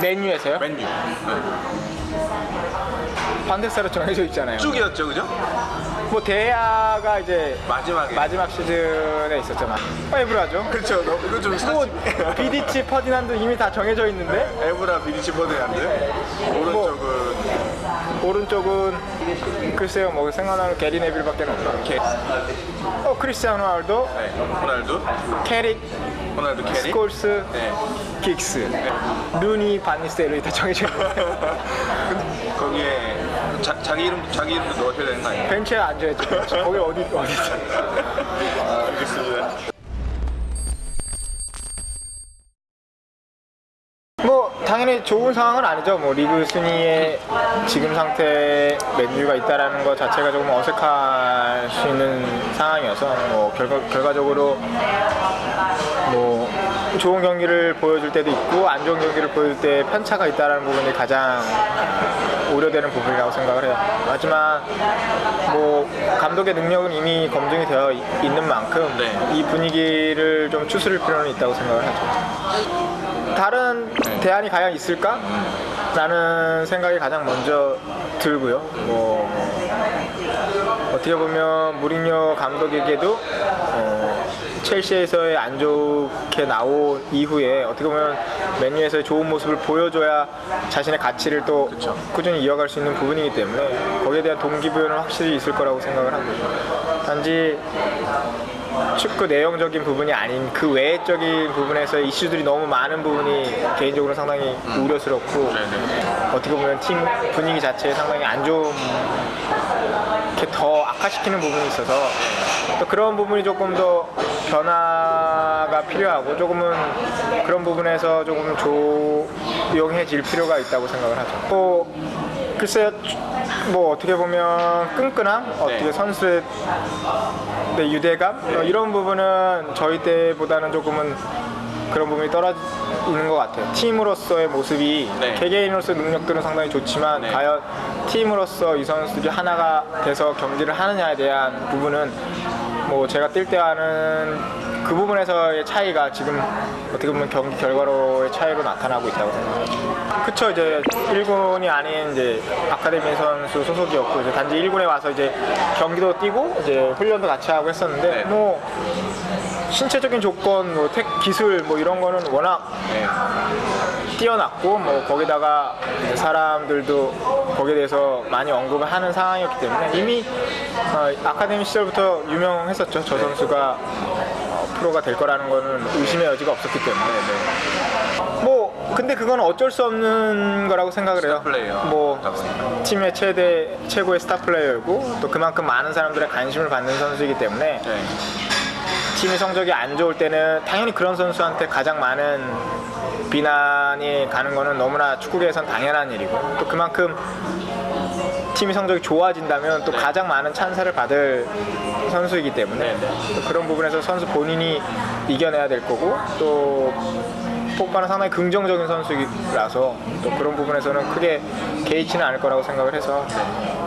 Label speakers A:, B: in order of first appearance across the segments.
A: 메뉴에서요?
B: 맨유. 네.
A: 반대사로 정해져 있잖아요.
B: 쭉이었죠, 그죠?
A: 뭐 대야가 이제
B: 마지막에.
A: 마지막 시즌에 있었잖아. 에브라죠.
B: 그렇죠. 너, 이거
A: 좀뭐
B: 사실.
A: 비디치 퍼디난도 이미 다 정해져 있는데
B: 에브라 비디치 버드한데 오른쪽은
A: 오른쪽은 글쎄요 뭐 생각나는 게리 네빌밖에.
B: 캐,
A: 어 크리스티아노 로날도,
B: 네, 호날두,
A: 캐릭,
B: 호날두 캐릭.
A: 스콜스,
B: 네.
A: 긱스, 루니, 반니스텔이 다 정해져 있는데
B: 거기에 자, 자기 이름 자기 이름도 넣어줘야 되는 거 아니에요?
A: 벤치에 앉아야죠. 거기 어디 어디 있어?
B: 아, 알겠습니다.
A: 뭐 당연히 좋은 상황은 아니죠. 뭐 리그 순위에 지금 상태 맨유가 있다라는 것 자체가 조금 어색할 수 있는 상황이어서 뭐 결과 결과적으로 뭐 좋은 경기를 보여줄 때도 있고 안 좋은 경기를 보여줄 때 편차가 있다라는 부분이 가장 우려되는 부분이라고 생각을 해요. 하지만 뭐 감독의 능력은 이미 검증이 되어 이- 있는 만큼
B: 네.
A: 이 분위기를 좀 추스릴 필요는 있다고 생각을 하죠. 다른 대안이 과연 있을까? 라는 생각이 가장 먼저 들고요. 뭐 어떻게 보면 무리뉴 감독에게도 어, 첼시에서의 안 좋게 나온 이후에 어떻게 보면 맨유에서의 좋은 모습을 보여줘야 자신의 가치를 또
B: 그쵸.
A: 꾸준히 이어갈 수 있는 부분이기 때문에 거기에 대한 동기부여는 확실히 있을 거라고 생각을 하고요. 단지 축구 내용적인 부분이 아닌 그 외적인 부분에서 이슈들이 너무 많은 부분이 개인적으로 상당히 우려스럽고
B: 네네.
A: 어떻게 보면 팀 분위기 자체에 상당히 안 좋은 더 악화시키는 부분이 있어서 또 그런 부분이 조금 더 변화가 필요하고 조금은 그런 부분에서 조금 조용해질 필요가 있다고 생각을 하죠. 또 글쎄요, 뭐 어떻게 보면 끈끈함, 어떻게 선수의 네, 유대감 어, 이런 부분은 저희 때보다는 조금은 그런 부분이 떨어지 는 것 같아요. 팀으로서의 모습이
B: 네.
A: 개개인으로서의 능력들은 상당히 좋지만
B: 네.
A: 과연 팀으로서 이 선수들이 하나가 돼서 경기를 하느냐에 대한 부분은 뭐 제가 뛸때 하는 그 부분에서의 차이가 지금 어떻게 보면 경기 결과로의 차이로 나타나고 있다고 생각합니다. 그쵸 이제 1군이 아닌 이제 아카데미 선수 소속이었고 이제 단지 1군에 와서 이제 경기도 뛰고 이제 훈련도 같이 하고 했었는데
B: 네.
A: 뭐 신체적인 조건, 뭐 택, 기술 뭐 이런 거는 워낙
B: 네.
A: 뛰어났고 뭐 거기다가 사람들도 거기에 대해서 많이 언급을 하는 상황이었기 때문에 이미 어, 아카데미 시절부터 유명했었죠. 저 선수가 어, 프로가 될 거라는 거는 의심의 여지가 없었기 때문에. 네. 뭐 근데 그건 어쩔 수 없는 거라고 생각을 해요. 뭐. 팀의 최대 최고의 스타 플레이어이고 또 그만큼 많은 사람들의 관심을 받는 선수이기 때문에
B: 네.
A: 팀의 성적이 안 좋을 때는 당연히 그런 선수한테 가장 많은 비난이 가는 거는 너무나 축구계에선 당연한 일이고 또 그만큼 팀의 성적이 좋아진다면 또
B: 네.
A: 가장 많은 찬사를 받을 선수이기 때문에
B: 네, 네.
A: 또 그런 부분에서 선수 본인이 이겨내야 될 거고 또 폭발은 상당히 긍정적인 선수라서 또 그런 부분에서는 크게 개의치는 않을 거라고 생각을 해서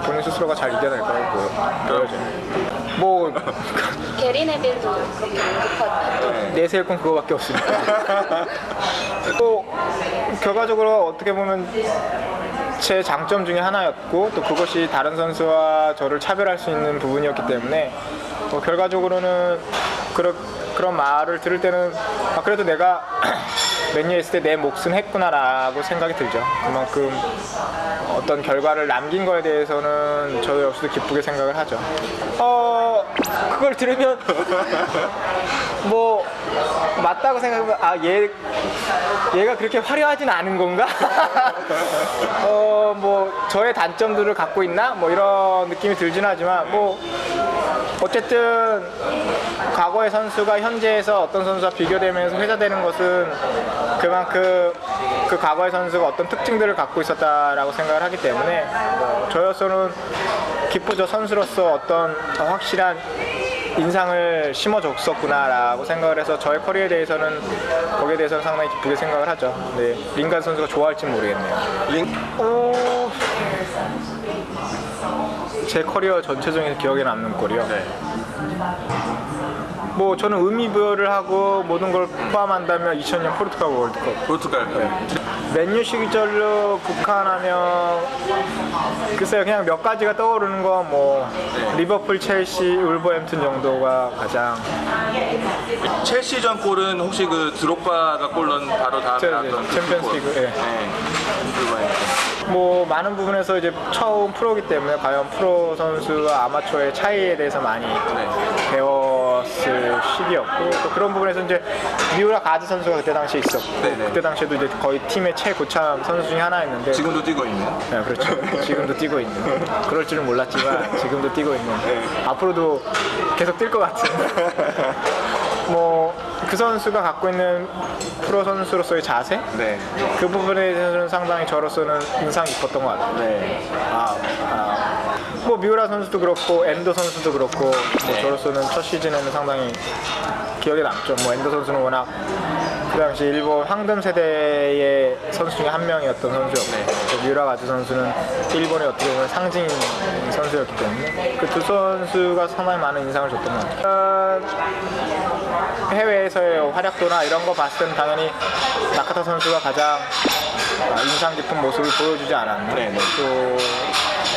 A: 본인 스스로가 잘 이겨낼 거라고 보여- 보여져요. 뭐
C: 게리 네빌도 그렇게 언급하죠.
A: 내세울 건 그거밖에 없습니다. 또 결과적으로 어떻게 보면 제 장점 중에 하나였고 또 그것이 다른 선수와 저를 차별할 수 있는 부분이었기 때문에 뭐 결과적으로는 그런 그런 말을 들을 때는 아 그래도 내가 맨유에 있을 때 내 몫은 했구나라고 생각이 들죠. 그만큼 어떤 결과를 남긴 거에 대해서는 저 역시도 기쁘게 생각을 하죠. 어 그걸 들으면 뭐 맞다고 생각하면 아 얘 얘가 그렇게 화려하진 않은 건가? 어 뭐 저의 단점들을 갖고 있나? 뭐 이런 느낌이 들진 하지만 뭐 어쨌든 과거의 선수가 현재에서 어떤 선수와 비교되면서 회자되는 것은 그만큼 그 과거의 선수가 어떤 특징들을 갖고 있었다라고 생각을 하기 때문에 뭐 저로서는 기쁘죠 선수로서 어떤 확실한 인상을 심어줬었구나라고 생각을 해서 저의 커리어에 대해서는 거기에 대해서는 상당히 기쁘게 생각을 하죠. 네, 링간 선수가 좋아할지 모르겠네요.
B: 링
A: 어... 제 커리어 전체 중에서 기억에 남는 골이요.
B: 네.
A: 뭐 저는 의미 부여를 하고 모든 걸 포함한다면 2000년 포르투갈 월드컵
B: 포르투갈.
A: 맨유 시절로 국한하면 글쎄요 그냥 몇 가지가 떠오르는 건뭐 리버풀, 첼시, 울버햄튼 정도가 가장
B: 첼시전 골은 혹시 그 드록바가 골 넣은 바로 다음에
A: 저,
B: 나왔던
A: 저, 챔피언스
B: 골.
A: 리그, 예.
B: 네.
A: 뭐 많은 부분에서 이제 처음 프로기 때문에 과연 프로 선수와 아마추어의 차이에 대해서 많이
B: 네.
A: 배웠을 시기였고 또 그런 부분에서 이제 미우라 가드 선수가 그때 당시에 있었고
B: 네네.
A: 그때 당시에도 이제 거의 팀의 최고참 선수 중에 하나였는데
B: 지금도 뛰고 있는.
A: 네, 그렇죠. 지금도 뛰고 있는. 그럴 줄은 몰랐지만 지금도 뛰고 있는.
B: 네.
A: 앞으로도 계속 뛸 것 같은. 뭐 그 선수가 갖고 있는 프로 선수로서의 자세
B: 네.
A: 그 부분에 대해서는 상당히 저로서는 인상 깊었던 것 같아요.
B: 네.
A: 아, 아. 뭐 미우라 선수도 그렇고 엔도 선수도 그렇고 뭐
B: 네.
A: 저로서는 첫 시즌에는 상당히 기억에 남죠. 뭐 엔도 선수는 워낙 그 당시 일본 황금 세대의 선수 중에 한 명이었던 선수였고 또 미우라 가즈 선수는 일본의 어떻게 보면 상징 선수였기 때문에 그 두 선수가 상당히 많은 인상을 줬던 것 같아요. 어, 해외에서의 활약도나 이런 거 봤을 때는 당연히 나카타 선수가 가장 아, 인상 깊은 모습을 보여주지 않았나.
B: 네, 네.
A: 또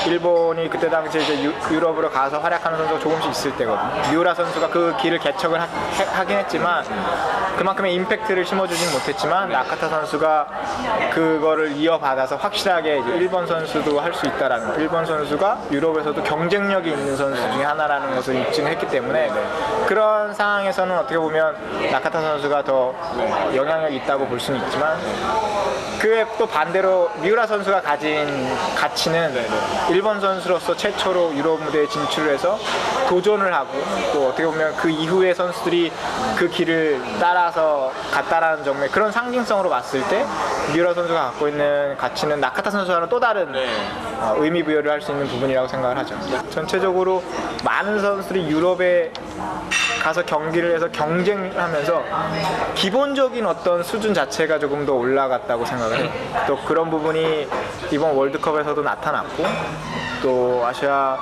A: 일본이 그때 당시에 이제 유, 유럽으로 가서 활약하는 선수가 조금씩 있을 때거든요. 미우라 선수가 그 길을 개척을 하, 긴 했지만 그만큼의 임팩트를 심어주진 못했지만 나카타 선수가 그거를 이어받아서 확실하게 이제 일본 선수도 할 수 있다라는 거. 일본 선수가 유럽에서도 경쟁력이 있는 선수 중에 하나라는 것을 입증했기 때문에 그런 상황에서는 어떻게 보면 나카타 선수가 더 영향력이 있다고 볼 수는 있지만 그에 또 반대로 미우라 선수가 가진 가치는 일본 선수로서 최초로 유럽 무대에 진출해서 도전을 하고 또 어떻게 보면 그 이후의 선수들이 그 길을 따라서 갔다라는 점에 그런 상징성으로 봤을 때 미우라 선수가 갖고 있는 가치는 나카타 선수와는 또 다른
B: 네.
A: 어, 의미 부여를 할 수 있는 부분이라고 생각을 하죠. 전체적으로 많은 선수들이 유럽에 가서 경기를 해서 경쟁하면서 기본적인 어떤 수준 자체가 조금 더 올라갔다고 생각을 해요. 또 그런 부분이 이번 월드컵에서도 나타났고 또 아시아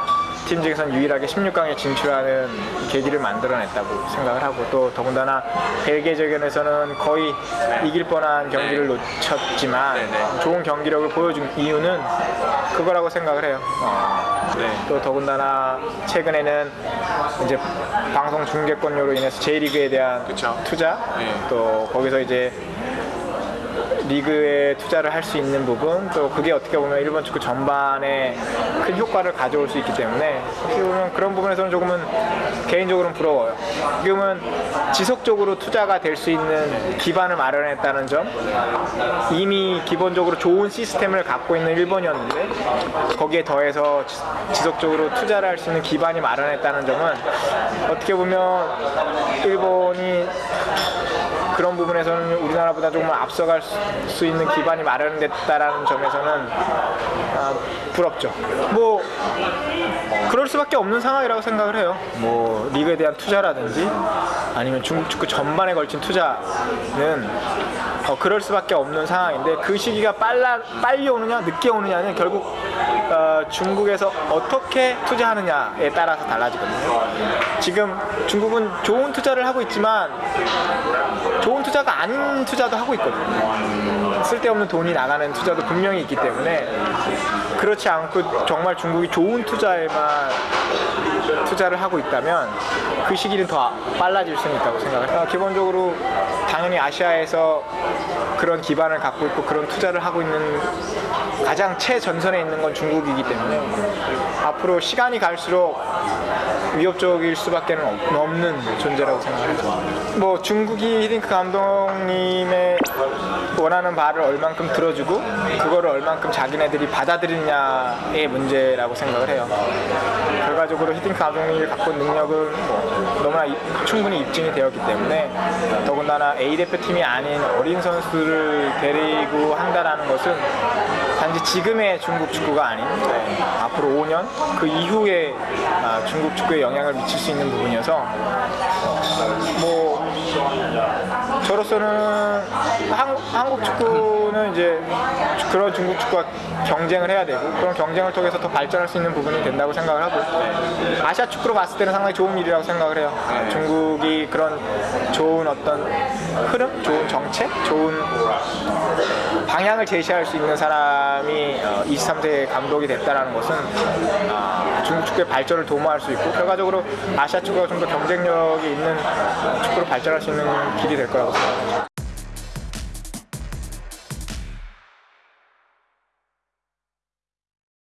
A: 팀 중에선 유일하게 16강에 진출하는 계기를 만들어냈다고 생각을 하고 또 더군다나 벨기에전에서는 거의 이길 뻔한 경기를 놓쳤지만
B: 네, 네.
A: 좋은 경기력을 보여준 이유는 그거라고 생각을 해요. 어,
B: 네.
A: 또 더군다나 최근에는 이제 방송 중계권료로 인해서 J리그에 대한
B: 그쵸.
A: 투자
B: 네.
A: 또 거기서 이제 리그에 투자를 할 수 있는 부분 또 그게 어떻게 보면 일본 축구 전반에 큰 효과를 가져올 수 있기 때문에 어떻게 보면 그런 부분에서는 조금은 개인적으로는 부러워요. 지금은 지속적으로 투자가 될 수 있는 기반을 마련했다는 점 이미 기본적으로 좋은 시스템을 갖고 있는 일본이었는데 거기에 더해서 지- 지속적으로 투자를 할 수 있는 기반이 마련했다는 점은 어떻게 보면 일본이 그런 부분에서는 우리나라보다 조금 앞서갈 수- 수 있는 기반이 마련됐다라는 점에서는 아, 부럽죠. 뭐 그럴 수밖에 없는 상황이라고 생각을 해요. 뭐 리그에 대한 투자라든지 아니면 중국 축구 전반에 걸친 투자는 어, 그럴 수밖에 없는 상황인데 그 시기가 빨라 빨리 오느냐 늦게 오느냐는 결국 어, 중국에서 어떻게 투자하느냐에 따라서 달라지거든요. 지금 중국은 좋은 투자를 하고 있지만 좋은 투자가 아닌 투자도 하고 있거든요. 쓸데없는 돈이 나가는 투자도 분명히 있기 때문에 그렇지 않고 정말 중국이 좋은 투자에만 투자를 하고 있다면 그 시기는 더 빨라질 수는 있다고 생각을 해요. 기본적으로 당연히 아시아에서 그런 기반을 갖고 있고 그런 투자를 하고 있는 가장 최전선에 있는 건 중국이기 때문에 앞으로 시간이 갈수록 위협적일 수밖에 는 없는 존재라고 생각합니다. 뭐 중국이 히딩크 감독님의 원하는 바를 얼만큼 들어주고 그거를 얼만큼 자기네들이 받아들이냐의 문제라고 생각을 해요. 결과적으로 히딩크 감독님이 갖고 능력은 뭐 너무나 이- 충분히 입증이 되었기 때문에 더군다나 A 대표팀이 아닌 어린 선수를 데리고 한다라는 것은 단지 지금의 중국 축구가 아닌 앞으로 5년 그 이후에 아, 중국 축구에 영향을 미칠 수 있는 부분이어서 뭐 저로서는 한, 한국 축구는 이제 그런 중국 축구와 경쟁을 해야 되고 그런 경쟁을 통해서 더 발전할 수 있는 부분이 된다고 생각을 하고 아시아 축구로 봤을 때는 상당히 좋은 일이라고 생각을 해요. 중국이 그런 좋은 어떤 흐름, 좋은 정책, 좋은 방향을 제시할 수 있는 사람이 23세 감독이 됐다는 것은 아, 중국 축구의 발전을 도모할 수 있고 결과적으로 아시아 축구가 좀 더 경쟁력이 있는 축구로 발전할 수 있는 길이 될 거라고 생각합니다.